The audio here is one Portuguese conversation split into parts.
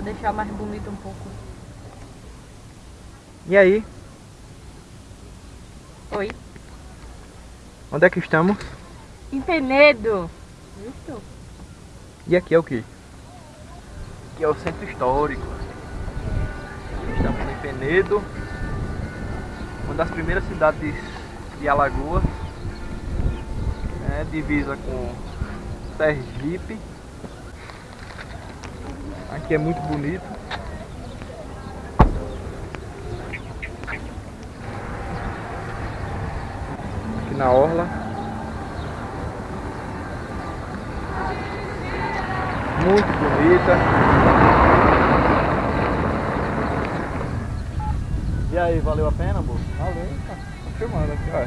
deixar mais bonito um pouco. E aí? Oi? Onde é que estamos? Em Penedo. Isso. E aqui é o que? Aqui é o centro histórico. Estamos em Penedo, uma das primeiras cidades de Alagoas, né, divisa com Sergipe. Aqui é muito bonito. Aqui na orla. Muito bonita. E aí, valeu a pena, amor? Valeu, tá, tô filmando aqui, ó.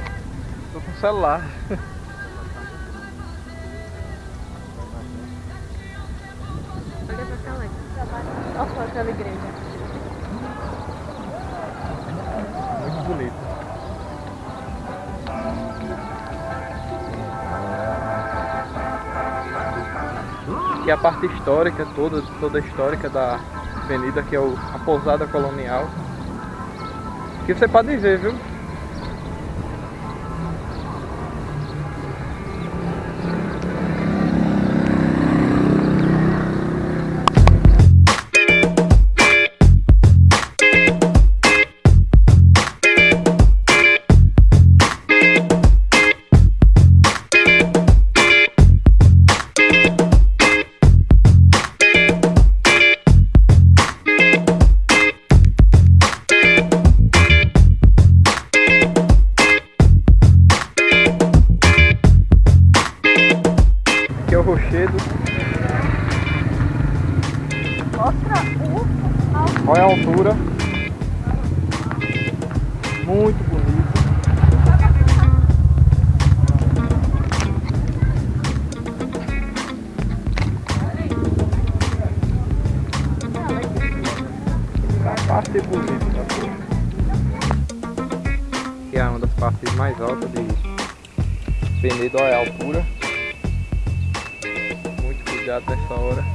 Tô com o celular. Olha aquela igreja. Muito bonito. Aqui é a parte histórica toda, toda histórica da avenida, que é a pousada colonial. Que você pode ver, viu? Rochedo. Mostra o Olha a altura. Muito bonito. A parte bonita. Que é uma das partes mais altas de Penedo, olha a altura. Cuidado nessa hora.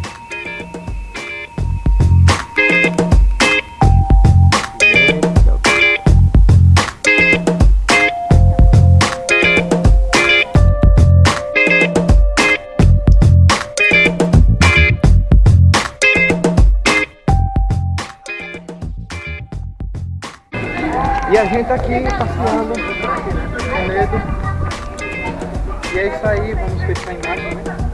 E a gente aqui passeando com medo. E é isso aí, vamos fechar a imagem, né?